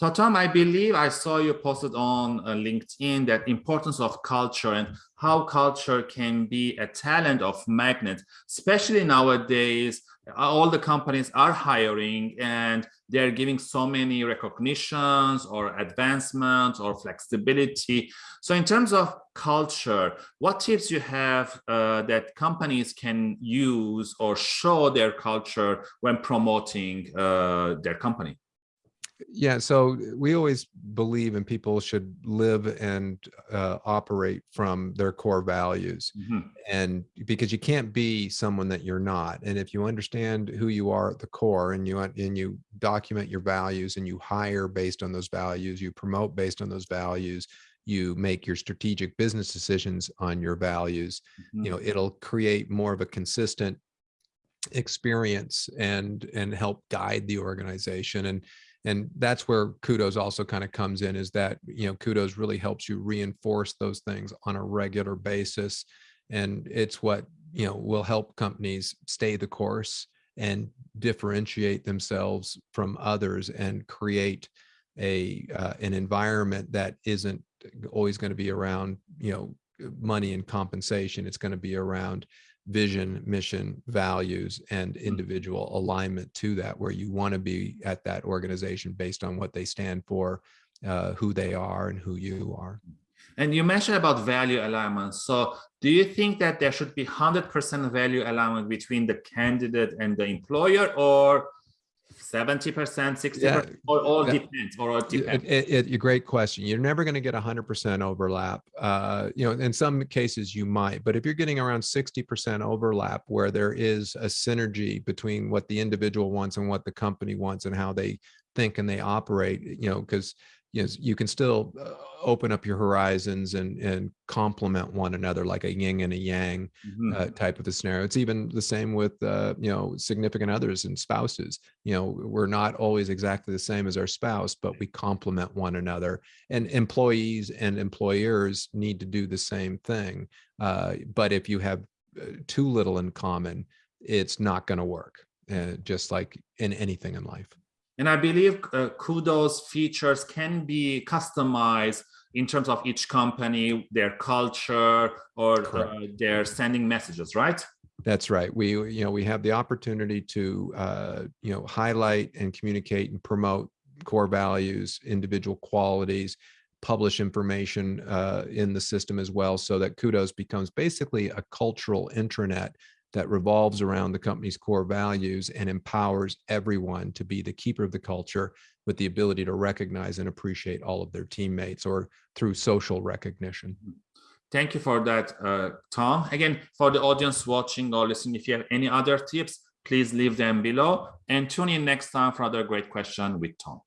So Tom, I believe I saw you posted on uh, LinkedIn that importance of culture and how culture can be a talent of magnet, especially nowadays, all the companies are hiring and they're giving so many recognitions or advancements or flexibility. So in terms of culture, what tips you have uh, that companies can use or show their culture when promoting uh, their company? Yeah, so we always believe in people should live and uh, operate from their core values. Mm -hmm. And because you can't be someone that you're not. And if you understand who you are at the core and you and you document your values and you hire based on those values, you promote based on those values, you make your strategic business decisions on your values, mm -hmm. you know, it'll create more of a consistent experience and and help guide the organization and and that's where kudos also kind of comes in is that you know kudos really helps you reinforce those things on a regular basis. And it's what you know will help companies stay the course and differentiate themselves from others and create a uh, an environment that isn't always going to be around you know money and compensation. It's going to be around vision, mission, values, and mm. individual alignment to that, where you want to be at that organization based on what they stand for, uh, who they are, and who you are. And you mentioned about value alignment. So do you think that there should be 100% value alignment between the candidate and the employer or 70%, 60%, yeah, or all yeah. depends, or all depends? It, it, a great question. You're never going to get 100% overlap. Uh, you know, in some cases you might, but if you're getting around 60% overlap where there is a synergy between what the individual wants and what the company wants and how they think and they operate, you know, because you know, you can still uh, open up your horizons and and complement one another like a yin and a yang mm -hmm. uh, type of a scenario. It's even the same with uh, you know significant others and spouses. You know, we're not always exactly the same as our spouse, but we complement one another. And employees and employers need to do the same thing. Uh, but if you have uh, too little in common, it's not going to work. Uh, just like in anything in life. And I believe uh, Kudos features can be customized in terms of each company, their culture, or uh, their sending messages, right? That's right. We, you know, we have the opportunity to, uh, you know, highlight and communicate and promote core values, individual qualities, publish information uh, in the system as well, so that Kudos becomes basically a cultural intranet that revolves around the company's core values and empowers everyone to be the keeper of the culture with the ability to recognize and appreciate all of their teammates or through social recognition. Mm-hmm. Thank you for that, uh, Tom. Again, for the audience watching or listening, if you have any other tips, please leave them below and tune in next time for another great question with Tom.